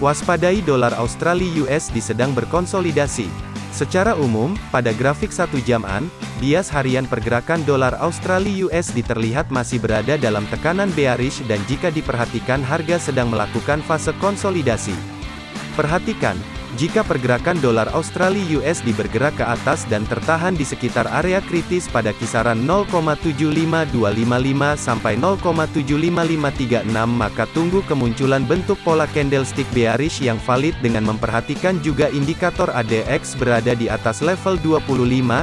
Waspadai dolar Australia USD sedang berkonsolidasi. Secara umum, pada grafik satu jaman, bias harian pergerakan dolar Australia USD terlihat masih berada dalam tekanan bearish dan jika diperhatikan harga sedang melakukan fase konsolidasi. Perhatikan, jika pergerakan dolar Australia USD bergerak ke atas dan tertahan di sekitar area kritis pada kisaran 0,75255 sampai 0,75536 maka tunggu kemunculan bentuk pola candlestick bearish yang valid dengan memperhatikan juga indikator ADX berada di atas level 25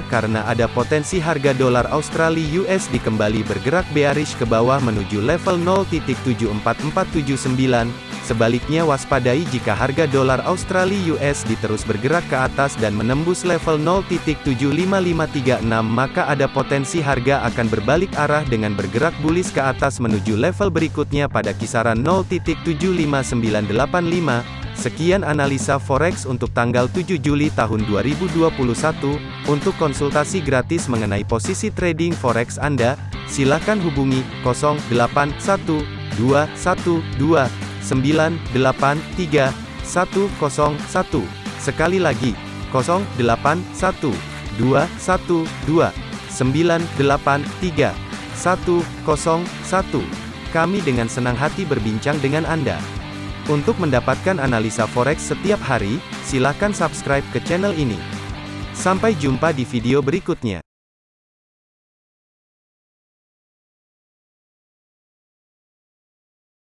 karena ada potensi harga dolar Australia USD kembali bergerak bearish ke bawah menuju level 0.74479 Sebaliknya waspadai jika harga dolar Australia US diterus bergerak ke atas dan menembus level 0.75536 maka ada potensi harga akan berbalik arah dengan bergerak bullish ke atas menuju level berikutnya pada kisaran 0.75985. Sekian analisa forex untuk tanggal 7 Juli tahun 2021. Untuk konsultasi gratis mengenai posisi trading forex Anda, silakan hubungi 081212 983 101. Sekali lagi, 081 212 983 101. Kami dengan senang hati berbincang dengan Anda. Untuk mendapatkan analisa forex setiap hari, silakan subscribe ke channel ini. Sampai jumpa di video berikutnya.